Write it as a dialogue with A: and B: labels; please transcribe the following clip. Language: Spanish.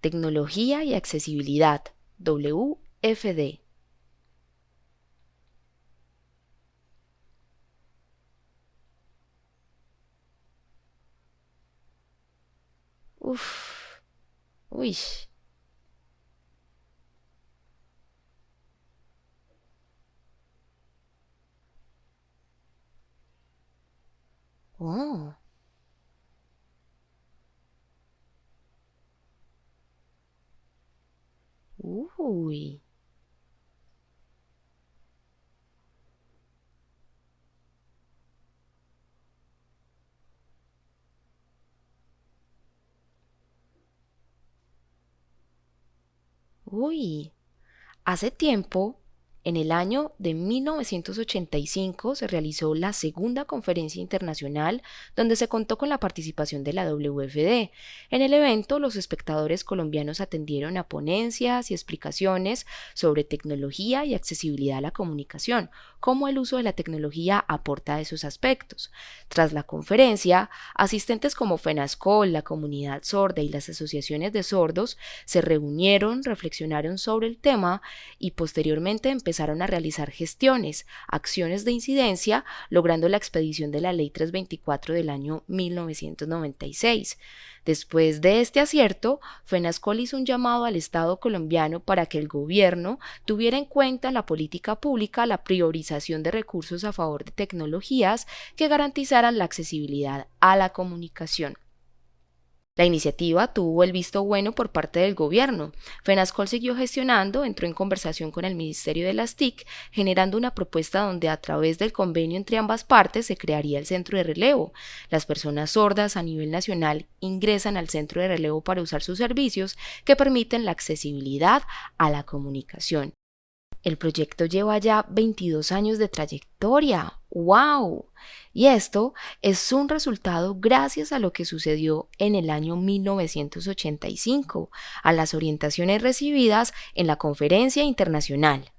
A: Tecnología y Accesibilidad, WFD. Uf. Uy. Oh. Uy. Uy. Hace tiempo en el año de 1985 se realizó la segunda conferencia internacional donde se contó con la participación de la WFD. En el evento, los espectadores colombianos atendieron a ponencias y explicaciones sobre tecnología y accesibilidad a la comunicación, cómo el uso de la tecnología aporta a esos aspectos. Tras la conferencia, asistentes como FENASCOL, la comunidad sorda y las asociaciones de sordos se reunieron, reflexionaron sobre el tema y posteriormente empezaron a realizar gestiones, acciones de incidencia, logrando la expedición de la Ley 324 del año 1996. Después de este acierto, FENASCOL hizo un llamado al Estado colombiano para que el gobierno tuviera en cuenta en la política pública la priorización de recursos a favor de tecnologías que garantizaran la accesibilidad a la comunicación. La iniciativa tuvo el visto bueno por parte del gobierno. FENASCOL siguió gestionando, entró en conversación con el Ministerio de las TIC, generando una propuesta donde a través del convenio entre ambas partes se crearía el centro de relevo. Las personas sordas a nivel nacional ingresan al centro de relevo para usar sus servicios que permiten la accesibilidad a la comunicación. El proyecto lleva ya 22 años de trayectoria. ¡Wow! Y esto es un resultado gracias a lo que sucedió en el año 1985, a las orientaciones recibidas en la conferencia internacional.